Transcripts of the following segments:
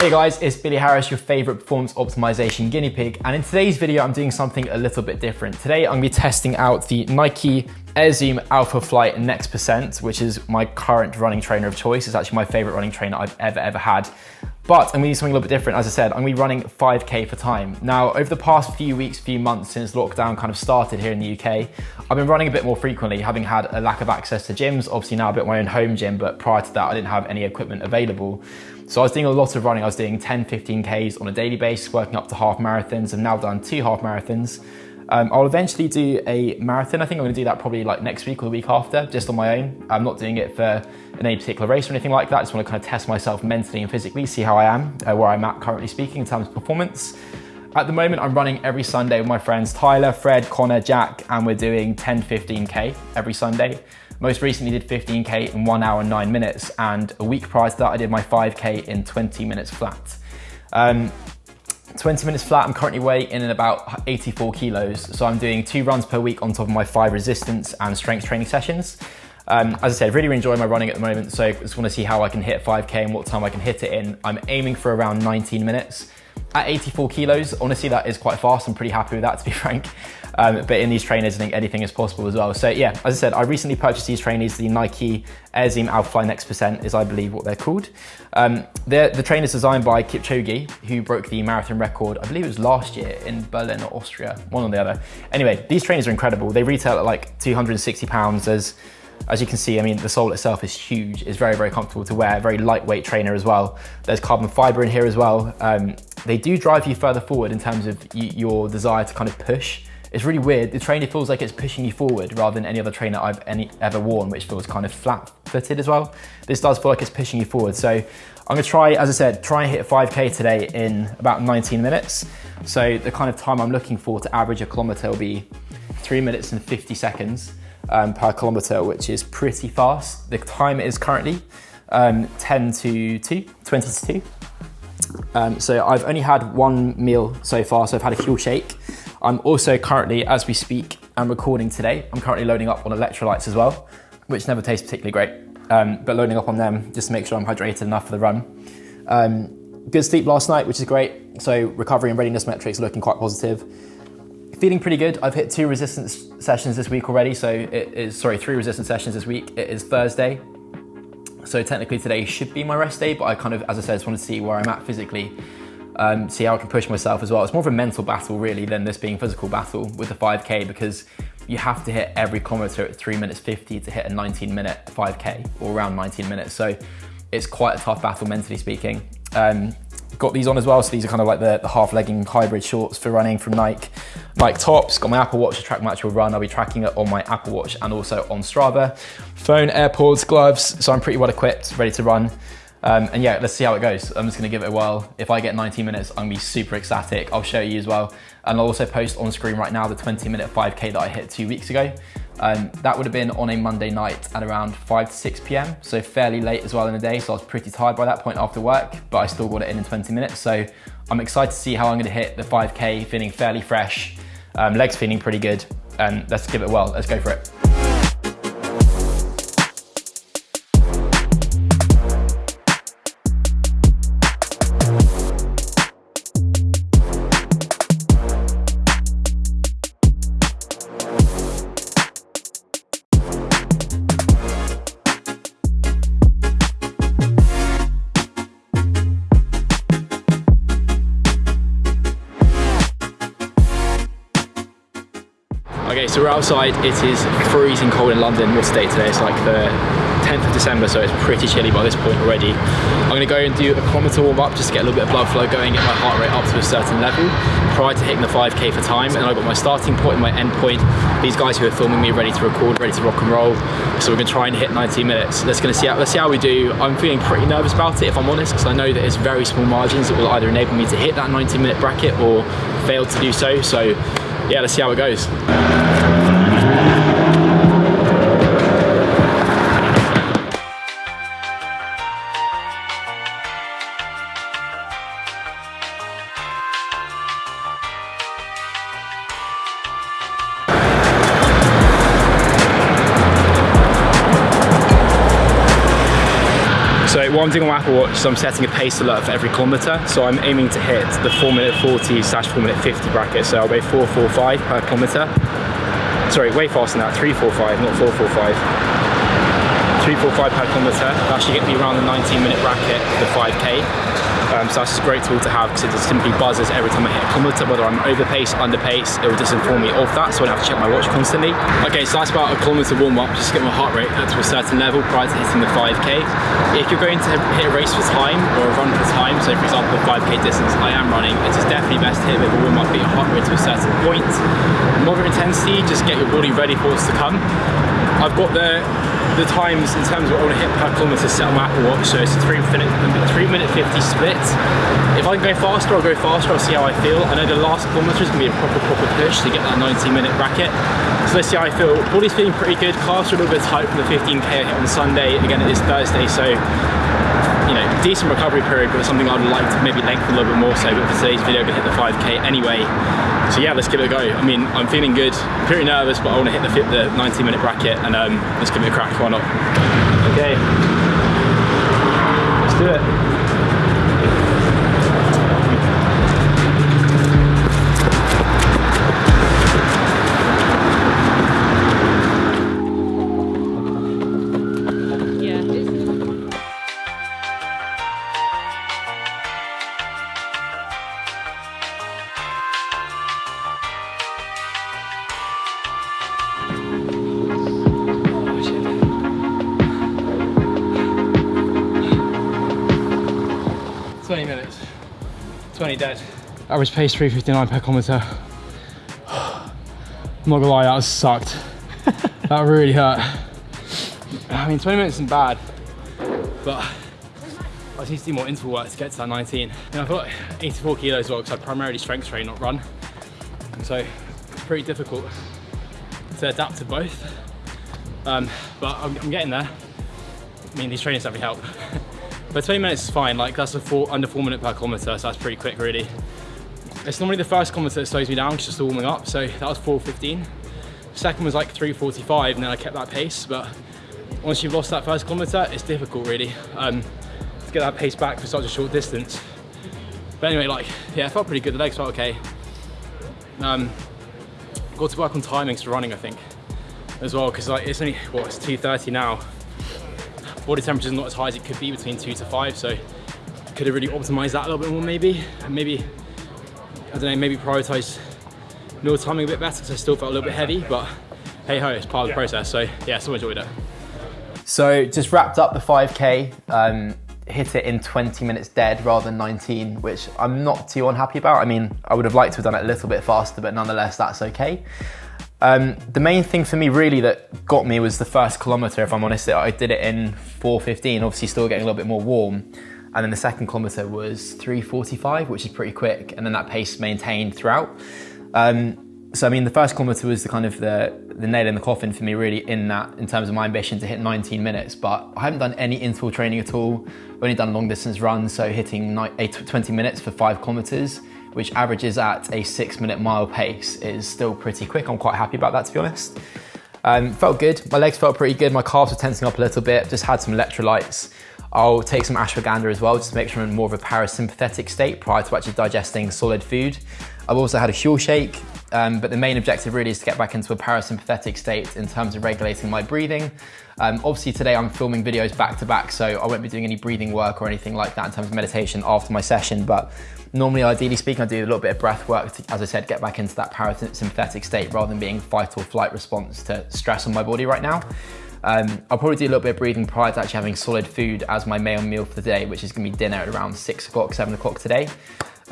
Hey guys, it's Billy Harris, your favorite performance optimization guinea pig. And in today's video, I'm doing something a little bit different. Today, I'm gonna be testing out the Nike Air Zoom Alphafly Next Percent, which is my current running trainer of choice. It's actually my favorite running trainer I've ever, ever had. But I'm gonna do something a little bit different. As I said, I'm gonna be running 5K for time. Now, over the past few weeks, few months since lockdown kind of started here in the UK, I've been running a bit more frequently, having had a lack of access to gyms. Obviously now I've got my own home gym, but prior to that, I didn't have any equipment available. So I was doing a lot of running. I was doing 10, 15 Ks on a daily basis, working up to half marathons. I've now done two half marathons. Um, I'll eventually do a marathon. I think I'm gonna do that probably like next week or the week after, just on my own. I'm not doing it for any particular race or anything like that. I just wanna kind of test myself mentally and physically, see how I am, uh, where I'm at currently speaking in terms of performance. At the moment, I'm running every Sunday with my friends Tyler, Fred, Connor, Jack, and we're doing 10, 15K every Sunday. Most recently did 15K in one hour and nine minutes. And a week prior to that, I did my 5K in 20 minutes flat. Um, 20 minutes flat, I'm currently weighing in at about 84 kilos. So I'm doing two runs per week on top of my five resistance and strength training sessions. Um, as I said, really enjoy my running at the moment. So I just wanna see how I can hit 5K and what time I can hit it in. I'm aiming for around 19 minutes. At 84 kilos, honestly, that is quite fast. I'm pretty happy with that, to be frank. Um, but in these trainers, I think anything is possible as well. So yeah, as I said, I recently purchased these trainers, the Nike Air Zoom Alpha Next Percent is I believe what they're called. Um, they're, the trainers is designed by Kipchoge, who broke the marathon record, I believe it was last year in Berlin or Austria, one or the other. Anyway, these trainers are incredible. They retail at like 260 pounds. There's as you can see, I mean, the sole itself is huge. It's very, very comfortable to wear, very lightweight trainer as well. There's carbon fiber in here as well. Um, they do drive you further forward in terms of your desire to kind of push. It's really weird. The trainer feels like it's pushing you forward rather than any other trainer I've any, ever worn, which feels kind of flat footed as well. This does feel like it's pushing you forward. So I'm gonna try, as I said, try and hit 5K today in about 19 minutes. So the kind of time I'm looking for to average a kilometer will be three minutes and 50 seconds um, per kilometer, which is pretty fast. The time is currently um, 10 to 2, 20 to 2. Um, so I've only had one meal so far, so I've had a Huel shake. I'm also currently, as we speak, I'm recording today. I'm currently loading up on electrolytes as well, which never tastes particularly great, um, but loading up on them just to make sure I'm hydrated enough for the run. Um, good sleep last night, which is great. So recovery and readiness metrics looking quite positive. Feeling pretty good. I've hit two resistance sessions this week already. So it is, sorry, three resistance sessions this week. It is Thursday. So technically today should be my rest day, but I kind of, as I said, just want to see where I'm at physically, um, see how I can push myself as well. It's more of a mental battle really than this being physical battle with the 5K because you have to hit every kilometer at three minutes 50 to hit a 19 minute 5K or around 19 minutes. So it's quite a tough battle mentally speaking. Um, got these on as well. So these are kind of like the, the half legging hybrid shorts for running from Nike. Nike tops, got my Apple Watch to track my actual run. I'll be tracking it on my Apple Watch and also on Strava. Phone, AirPods, gloves. So I'm pretty well equipped, ready to run. Um, and yeah, let's see how it goes. I'm just gonna give it a whirl. If I get 19 minutes, I'm gonna be super ecstatic. I'll show you as well. And I'll also post on screen right now the 20 minute 5K that I hit two weeks ago. Um, that would have been on a Monday night at around 5 to 6 p.m. So fairly late as well in the day. So I was pretty tired by that point after work, but I still got it in in 20 minutes. So I'm excited to see how I'm gonna hit the 5K feeling fairly fresh, um, legs feeling pretty good. And let's give it a whirl, let's go for it. Outside. It is freezing cold in London. What's the date today? It's like the 10th of December, so it's pretty chilly by this point already. I'm gonna go and do a kilometer warm up, just to get a little bit of blood flow going, get my heart rate up to a certain level prior to hitting the 5K for time. And I've got my starting point and my end point. These guys who are filming me ready to record, ready to rock and roll. So we're gonna try and hit 90 minutes. Let's gonna see how, let's see how we do. I'm feeling pretty nervous about it, if I'm honest, because I know that it's very small margins that will either enable me to hit that 90 minute bracket or fail to do so. So yeah, let's see how it goes. So what I'm doing on Apple Watch is I'm setting a pace alert for every kilometer. So I'm aiming to hit the 4 minute 40 slash 4 minute 50 bracket. So I'll weigh 445 per kilometer. Sorry, way faster than that, 345, not 445. 345 per kilometre. That should get me around the 19 minute bracket, the 5k. Um, so that's a great tool to have because it just simply buzzes every time I hit a kilometre, whether I'm over pace, under pace, it will just inform me of that so I don't have to check my watch constantly. Okay, so that's about a kilometre warm up, just get my heart rate up to a certain level prior to hitting the 5k. If you're going to hit a race for time or a run for time, so for example the 5k distance I am running, it is definitely best to hit of a warm up, get your heart rate to a certain point. Moderate intensity, just get your body ready for what's to come. I've got the the times in terms of what I want to hit per kilometre set on my Apple Watch, so it's a 3 minute, 3 minute 50 split. If I can go faster, I'll go faster, I'll see how I feel. I know the last kilometre is going to be a proper, proper push to get that 90 minute bracket. So let's see how I feel. Body's feeling pretty good, calves are a little bit tight from the 15k I hit on Sunday. Again, it is Thursday, so you know, decent recovery period, but something I'd like to maybe lengthen a little bit more so, but for today's video, gonna hit the 5k anyway. So yeah, let's give it a go. I mean, I'm feeling good, pretty nervous, but I want to hit the, the 90 minute bracket and um, let's give it a crack, why not? Okay, let's do it. Dead. Average pace 359 per kilometre. I'm not gonna lie, that sucked. that really hurt. I mean, 20 minutes isn't bad, but I just need to do more interval work to get to that 19. And I've got 84 kilos as well because I primarily strength train, not run. So it's pretty difficult to adapt to both. Um, but I'm, I'm, getting there. I mean, these trainings definitely help. But 20 minutes is fine, like that's a four, under four minute per kilometer, so that's pretty quick really. It's normally the first kilometer that slows me down, just the warming up, so that was 4.15. Second was like 3.45 and then I kept that pace, but once you've lost that first kilometer, it's difficult really um, to get that pace back for such a short distance. But anyway, like, yeah, it felt pretty good, the legs felt okay. Um, got to work on timings for running, I think, as well, because like, it's only, what, it's 2.30 now body temperature is not as high as it could be between two to five so could have really optimized that a little bit more maybe. And maybe I don't know maybe prioritize meal timing a bit better because I still felt a little bit heavy but hey ho it's part of the process so yeah still enjoyed it. So just wrapped up the 5k um, hit it in 20 minutes dead rather than 19 which I'm not too unhappy about. I mean I would have liked to have done it a little bit faster but nonetheless that's okay um, the main thing for me really that got me was the first kilometre, if I'm honest. I did it in 4.15, obviously still getting a little bit more warm. And then the second kilometre was 3.45, which is pretty quick. And then that pace maintained throughout. Um, so I mean, the first kilometre was the kind of the, the nail in the coffin for me really in that, in terms of my ambition to hit 19 minutes. But I haven't done any interval training at all. I've only done long distance runs, so hitting 20 minutes for five kilometres which averages at a six minute mile pace is still pretty quick. I'm quite happy about that to be honest. Um, felt good, my legs felt pretty good, my calves were tensing up a little bit, just had some electrolytes. I'll take some ashwagandha as well, just to make sure I'm in more of a parasympathetic state prior to actually digesting solid food. I've also had a Huel shake, um, but the main objective really is to get back into a parasympathetic state in terms of regulating my breathing. Um, obviously today I'm filming videos back to back, so I won't be doing any breathing work or anything like that in terms of meditation after my session, but normally, ideally speaking, I do a little bit of breath work to, as I said, get back into that parasympathetic state rather than being fight or flight response to stress on my body right now. Um, I'll probably do a little bit of breathing prior to actually having solid food as my main meal for the day, which is gonna be dinner at around six o'clock, seven o'clock today.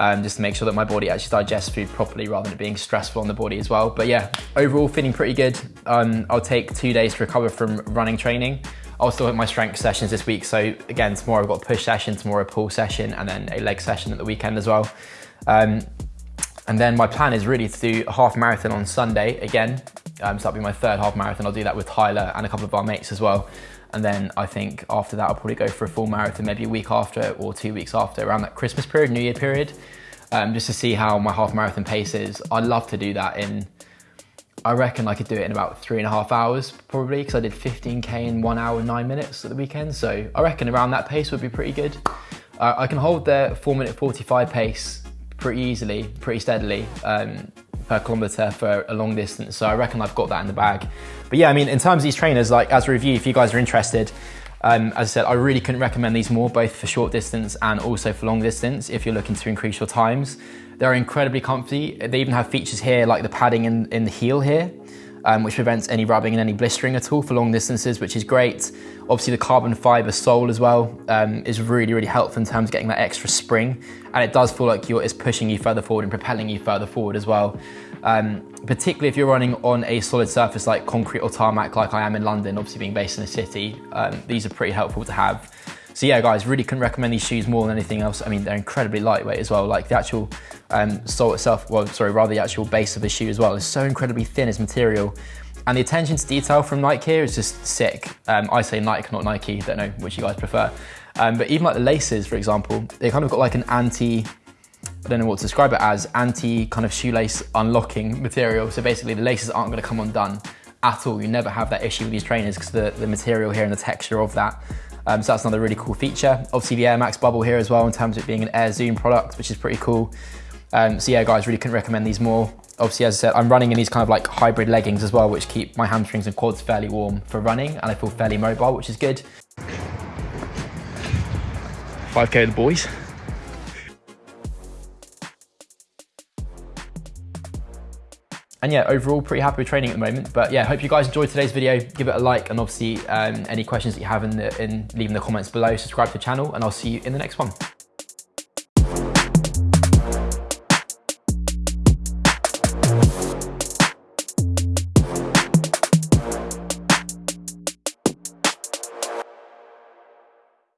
Um, just to make sure that my body actually digests food properly rather than it being stressful on the body as well. But yeah, overall feeling pretty good. Um, I'll take two days to recover from running training. I'll still my strength sessions this week. So again, tomorrow I've got a push session, tomorrow a pull session, and then a leg session at the weekend as well. Um, and then my plan is really to do a half marathon on Sunday again. Um, so that'll be my third half marathon. I'll do that with Tyler and a couple of our mates as well. And then I think after that, I'll probably go for a full marathon, maybe a week after or two weeks after, around that Christmas period, New Year period, um, just to see how my half marathon pace is. I'd love to do that in I reckon I could do it in about three and a half hours, probably, because I did 15K in one hour, nine minutes at the weekend. So I reckon around that pace would be pretty good. Uh, I can hold the four minute 45 pace pretty easily, pretty steadily um, per kilometer for a long distance. So I reckon I've got that in the bag. But yeah, I mean, in terms of these trainers, like as a review, if you guys are interested, um, as I said, I really couldn't recommend these more, both for short distance and also for long distance if you're looking to increase your times. They're incredibly comfy. They even have features here like the padding in, in the heel here, um, which prevents any rubbing and any blistering at all for long distances, which is great. Obviously the carbon fiber sole as well um, is really, really helpful in terms of getting that extra spring. And it does feel like you're, it's pushing you further forward and propelling you further forward as well. Um, particularly if you're running on a solid surface like concrete or tarmac like I am in London, obviously being based in a city, um, these are pretty helpful to have. So yeah, guys, really couldn't recommend these shoes more than anything else. I mean, they're incredibly lightweight as well. Like the actual um, sole itself, well, sorry, rather the actual base of the shoe as well is so incredibly thin as material. And the attention to detail from Nike here is just sick. Um, I say Nike, not Nike, don't know which you guys prefer. Um, but even like the laces, for example, they kind of got like an anti, I don't know what to describe it as, anti kind of shoelace unlocking material. So basically the laces aren't gonna come undone at all. You never have that issue with these trainers because the, the material here and the texture of that um, so that's another really cool feature. Obviously the Air Max bubble here as well in terms of it being an Air Zoom product, which is pretty cool. Um, so yeah, guys, really couldn't recommend these more. Obviously, as I said, I'm running in these kind of like hybrid leggings as well, which keep my hamstrings and quads fairly warm for running, and I feel fairly mobile, which is good. 5K the boys. And yeah, overall pretty happy with training at the moment. But yeah, hope you guys enjoyed today's video. Give it a like and obviously um, any questions that you have in, the, in leaving the comments below, subscribe to the channel and I'll see you in the next one.